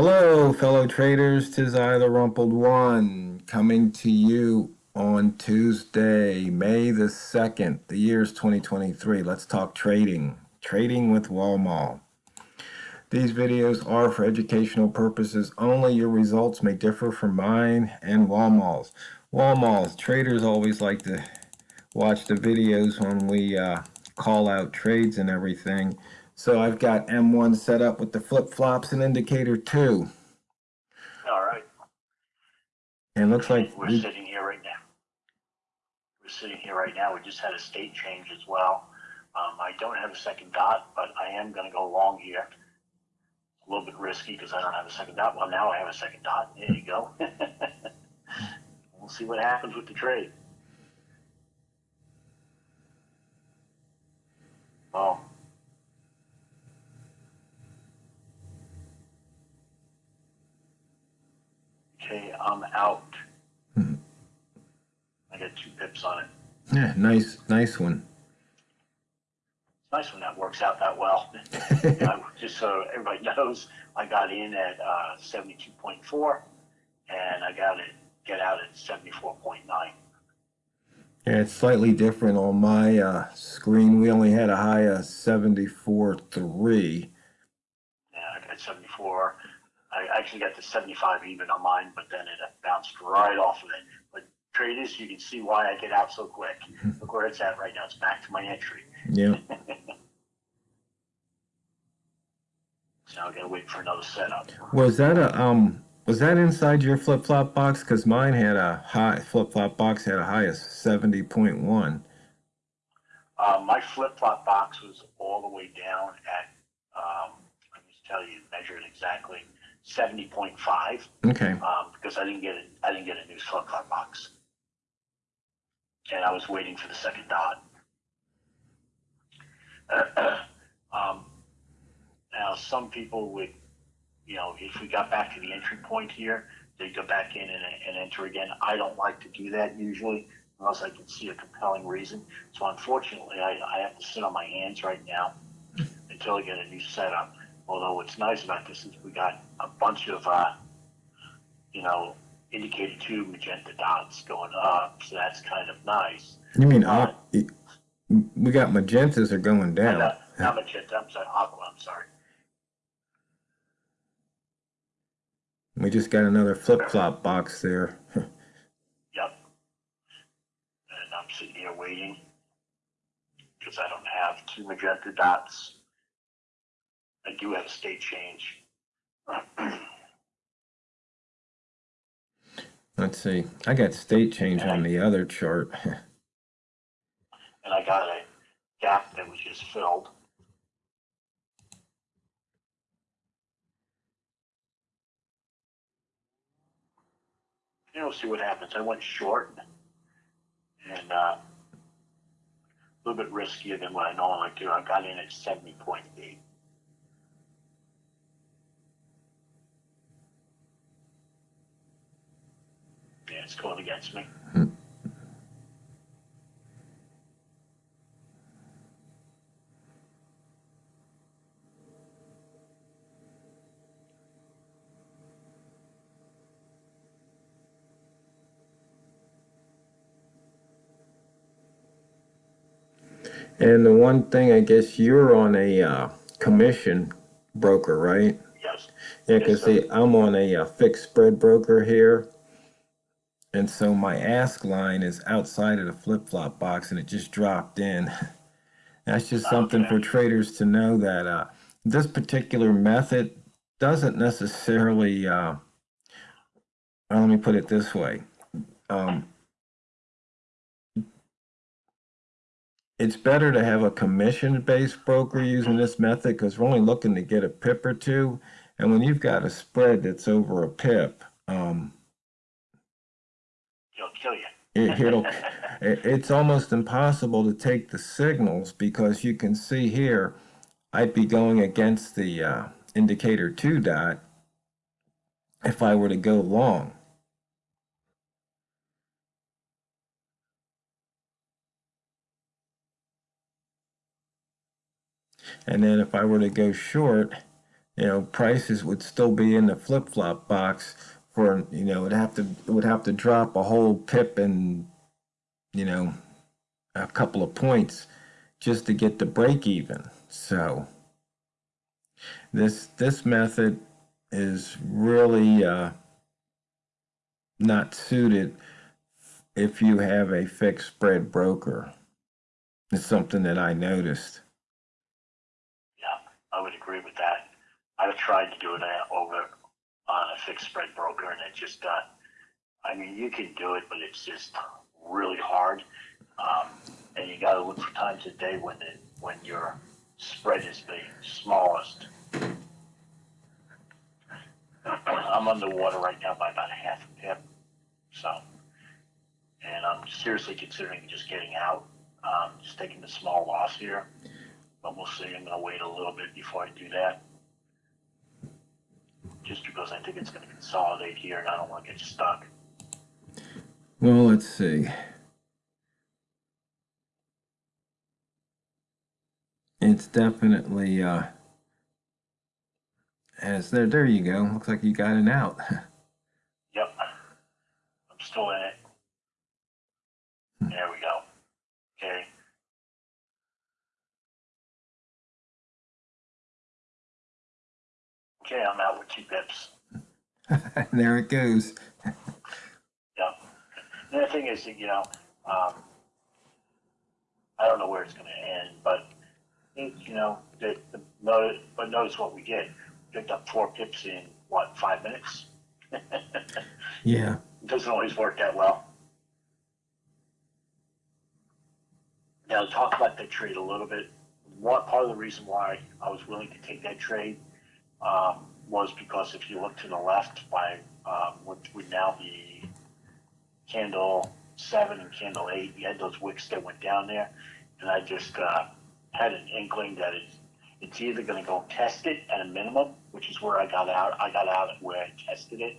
Hello, fellow traders. Tis I, the Rumpled One, coming to you on Tuesday, May the 2nd. The year is 2023. Let's talk trading. Trading with Wall These videos are for educational purposes only. Your results may differ from mine and Wall Wall traders always like to watch the videos when we uh, call out trades and everything. So I've got M1 set up with the flip-flops and indicator 2. All right. And looks like we're we, sitting here right now. We're sitting here right now. We just had a state change as well. Um, I don't have a second dot, but I am going to go long here. A little bit risky because I don't have a second dot. Well, now I have a second dot. There you go. we'll see what happens with the trade. Well, Okay, I'm out. Hmm. I got two pips on it. Yeah, nice, nice one. It's nice when that works out that well. just so everybody knows, I got in at uh, 72.4 and I got it get out at 74.9. Yeah, it's slightly different on my uh, screen. We only had a high of 74.3. Yeah, I got 74. I actually got to 75 even on mine, but then it bounced right off of it. But traders, you can see why I get out so quick. Look where it's at right now. It's back to my entry. Yeah. so I gotta wait for another setup. Was that a um? Was that inside your flip flop box? Because mine had a high flip flop box had a high of 70.1. Uh, my flip flop box was all the way down at um, let me tell you, measured exactly seventy point five. Okay. Um, because I didn't get it, I didn't get a new slug car box. And I was waiting for the second dot. um, now some people would, you know, if we got back to the entry point here, they'd go back in and, and enter again. I don't like to do that usually unless I can see a compelling reason. So unfortunately, I, I have to sit on my hands right now until I get a new setup. Although what's nice about this is we got a bunch of, uh, you know, indicator two magenta dots going up, so that's kind of nice. You mean uh, we got magentas are going down? Not, not magenta. I'm sorry, aqua. I'm sorry. We just got another flip flop box there. yep. And I'm sitting here waiting because I don't have two magenta dots. I do have a state change. Let's see. I got state change on the other chart. and I got a gap that was just filled. You know, see what happens. I went short and uh, a little bit riskier than what I normally do. I got in at 70.8. Yeah, it's going against me. And the one thing, I guess you're on a uh, commission broker, right? Yes. Yeah, because yes, see, I'm on a, a uh, fixed spread broker here. And so my ask line is outside of the flip-flop box and it just dropped in. That's just something okay. for traders to know that uh, this particular method doesn't necessarily, uh, well, let me put it this way. Um, it's better to have a commission-based broker using this method because we're only looking to get a pip or two. And when you've got a spread that's over a pip, um, kill you. it, it'll, it, it's almost impossible to take the signals because you can see here, I'd be going against the uh, indicator 2 dot if I were to go long. And then if I were to go short, you know, prices would still be in the flip-flop box you know, it'd have to, it would have to drop a whole pip and, you know, a couple of points just to get the break even. So this, this method is really, uh, not suited if you have a fixed spread broker. It's something that I noticed. Yeah, I would agree with that. I've tried to do it uh, over on a fixed spread broker and it just, uh, I mean, you can do it, but it's just really hard. Um, and you gotta look for times of day when it, when your spread is the smallest. I'm underwater right now by about half a pip, so. And I'm seriously considering just getting out, um, just taking the small loss here. But we'll see, I'm gonna wait a little bit before I do that. Just because I think it's gonna consolidate here and I don't wanna get stuck. Well, let's see. It's definitely, uh, as there, there you go. Looks like you got it out. Yep. I'm still in it. There Okay, I'm out with two pips. there it goes. Yep. The thing is, you know, um, I don't know where it's going to end, but it, you know, the, the but notice what we did. Picked up four pips in what five minutes. Yeah. It doesn't always work that well. Now, talk about that trade a little bit. What part of the reason why I was willing to take that trade um, was because if you look to the left by um, what would now be candle seven and candle eight, you had those wicks that went down there, and I just uh, had an inkling that it's it's either going to go test it at a minimum, which is where I got out. I got out where I tested it,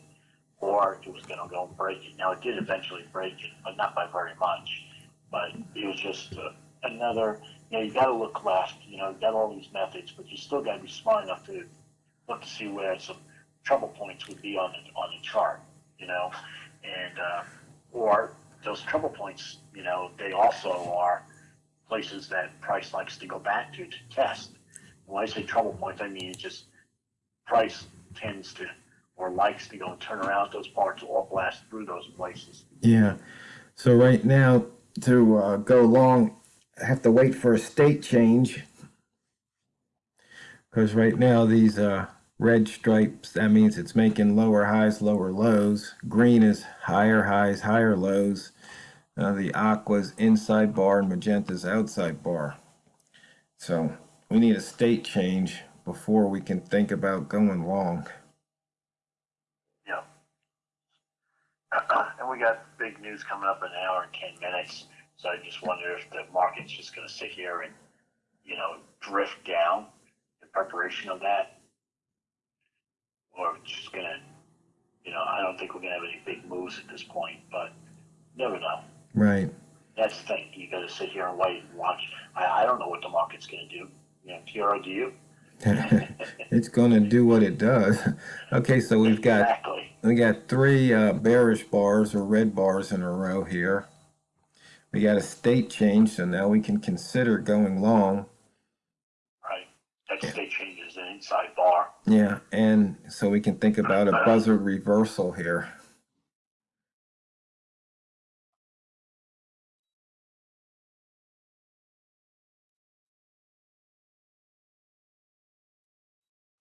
or it was going to go break it. Now it did eventually break it, but not by very much. But it was just uh, another. You know, you got to look left. You know, you got all these methods, but you still got to be smart enough to look to see where some trouble points would be on the on the chart. You know, and uh, or those trouble points. You know, they also are places that price likes to go back to to test. When I say trouble points, I mean just price tends to or likes to go and turn around those parts or blast through those places. Yeah. So right now, to uh, go long, I have to wait for a state change. Because right now, these uh, red stripes, that means it's making lower highs, lower lows. Green is higher highs, higher lows. Uh, the aqua's inside bar and magenta's outside bar. So we need a state change before we can think about going long. Yeah. and we got big news coming up in an hour and 10 minutes. So I just wonder if the market's just going to sit here and, you know, drift down in preparation of that. Or it's just going to, you know, I don't think we're going to have any big moves at this point, but never know. Right. That's the thing. You got to sit here and wait and watch. I, I don't know what the market's going to do. You know, do you? it's going to do what it does. Okay, so we've got exactly. we got three uh, bearish bars or red bars in a row here. We got a state change, so now we can consider going long. Right. That state change is an inside bar. Yeah, and so we can think about a buzzer reversal here.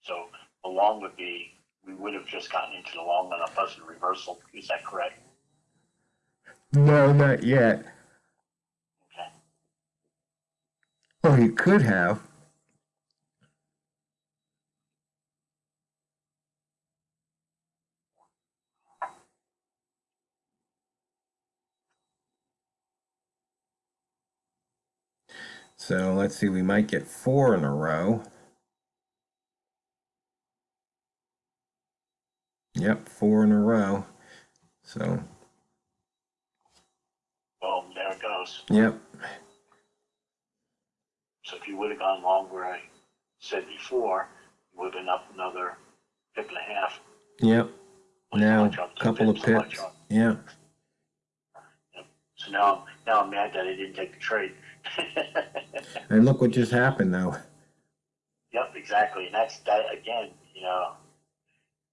So the long would be, we would have just gotten into the long on a buzzer reversal. Is that correct? No, not yet. Okay. Well, you could have. So let's see, we might get four in a row. Yep, four in a row. So, Boom, there it goes. yep, So if you would have gone long where I said before, you Would have been up another pip and a half. Yep. Now, a couple of pips, so much pips. up. Yeah. So now, now I'm mad that I didn't take the trade. And look what just happened though. Yep, exactly, and that's that again. You know,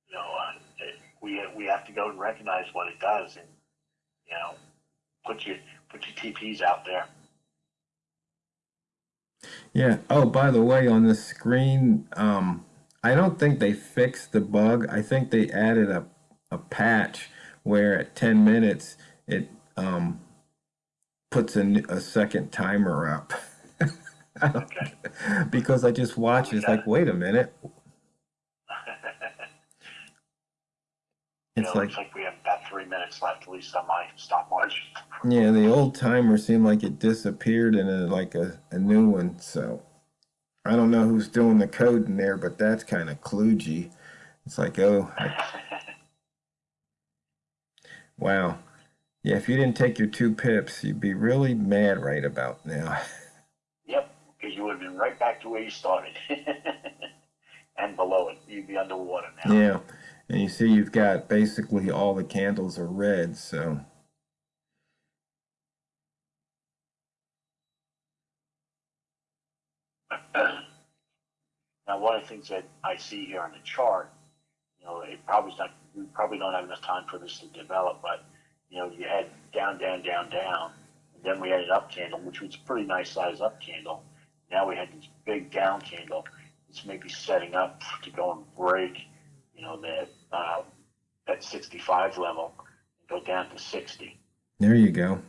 you know, uh, we we have to go and recognize what it does, and you know, put your put your TPs out there. Yeah. Oh, by the way, on the screen, um, I don't think they fixed the bug. I think they added a, a patch where at 10 minutes it um, puts a, a second timer up. Okay. because I just watched it, it's like, wait a minute. It's know, like, like we have about three minutes left, at least on my stopwatch. yeah, the old timer seemed like it disappeared and then like a, a new one. So I don't know who's doing the code in there, but that's kind of kludgy. It's like, oh, I Wow. Yeah, if you didn't take your two pips, you'd be really mad right about now. Yep, because you would have been right back to where you started, and below it, you'd be underwater now. Yeah. And you see you've got basically all the candles are red, so Now, one of the things that I see here on the chart, you know, it probably's not, we probably don't have enough time for this to develop, but, you know, you had down, down, down, down, and then we had an up candle, which was a pretty nice size up candle. Now we had this big down candle. It's maybe setting up to go and break, you know, that, uh, that 65 level and go down to 60. there you go.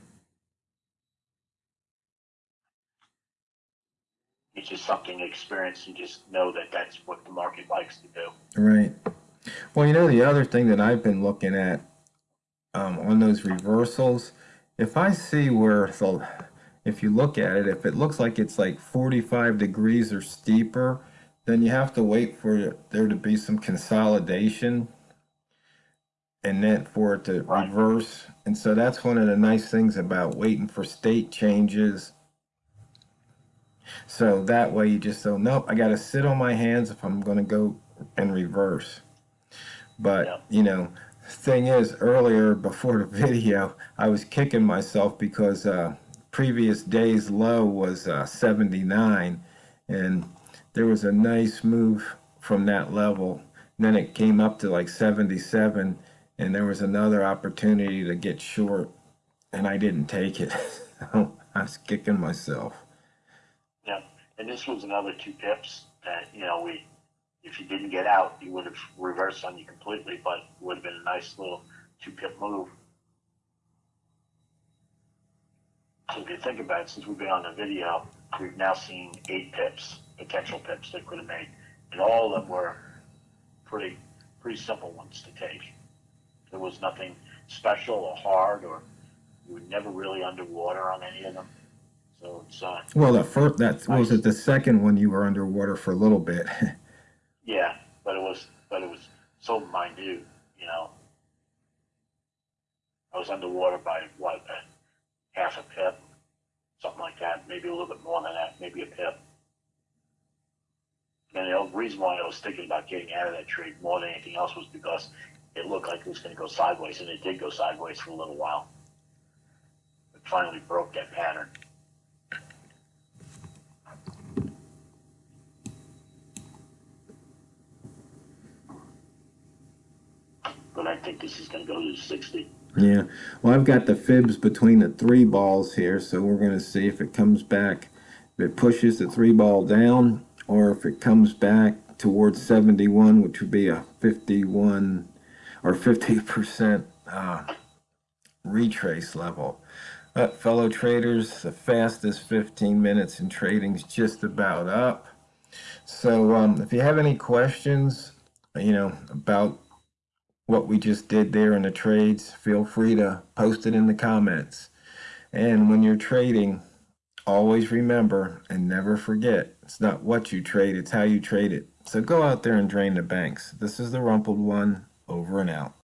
It's just something to experience and just know that that's what the market likes to do. Right. Well, you know, the other thing that I've been looking at on those reversals, if I see where the, if you look at it, if it looks like it's like 45 degrees or steeper, then you have to wait for there to be some consolidation and then for it to Right. reverse. And so that's one of the nice things about waiting for state changes. So that way you just go, nope, I got to sit on my hands if I'm going to go in reverse. But, Yeah. you know, thing is, earlier before the video, I was kicking myself because uh, previous day's low was uh, 79, and there was a nice move from that level. And then it came up to like 77, and there was another opportunity to get short, and I didn't take it. I was kicking myself. Yeah, and this was another two pips that, you know, we, if you didn't get out, you would have reversed on you completely, but it would have been a nice little two pip move. So if you think about it, since we've been on the video, we've now seen eight pips, potential pips that could have made, and all of them were pretty, pretty simple ones to take. There was nothing special or hard, or you were never really underwater on any of them. So it's, uh, Well, the first, that was it the second one you were underwater for a little bit. Yeah, but it was, but it was so minute, you know. I was underwater by what, a half a pip, something like that, maybe a little bit more than that, maybe a pip. And the reason why I was thinking about getting out of that trade more than anything else was because it looked like it was going to go sideways, and it did go sideways for a little while. It finally broke that pattern. Think this is going to go to 60. yeah. Well, I've got the fibs between the three balls here, so we're going to see if it comes back, if it pushes the three ball down, or if it comes back towards 71, which would be a 51 or 50% uh, retrace level. But fellow traders, the fastest 15 minutes in trading is just about up. So um, if you have any questions, you know, about what we just did there in the trades, feel free to post it in the comments. And when you're trading, always remember and never forget, it's not what you trade, it's how you trade it. So go out there and drain the banks. This is the Rumpled One, over and out.